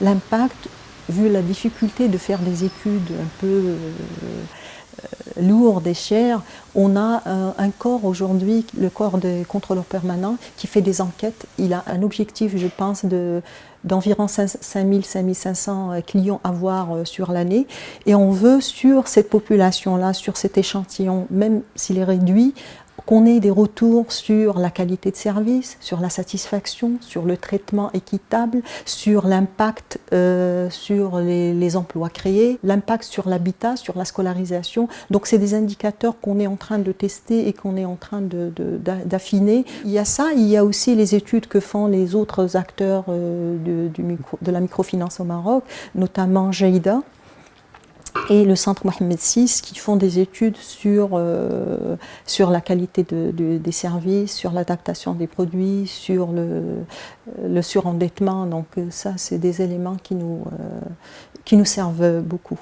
l'impact, vu la difficulté de faire des études un peu euh, lourdes et chères, on a un, corps aujourd'hui, le corps des contrôleurs permanents, qui fait des enquêtes. Il a un objectif, je pense, d'environ 5000-5500 clients à voir euh, sur l'année. Et on veut, sur cette population-là, sur cet échantillon, même s'il est réduit, qu'on ait des retours sur la qualité de service, sur la satisfaction, sur le traitement équitable, sur l'impact euh, sur les, emplois créés, l'impact sur l'habitat, sur la scolarisation. Donc c'est des indicateurs qu'on est en train de tester et qu'on est en train d'affiner. il y a ça, il y a aussi les études que font les autres acteurs euh, de, de la microfinance au Maroc, notamment Jaïda, et le centre Mohamed VI qui font des études sur, euh, la qualité des services, sur l'adaptation des produits, sur le, surendettement. Donc ça, c'est des éléments qui nous, euh, qui nous servent beaucoup.